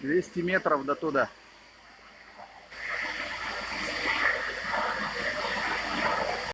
200 метров до туда.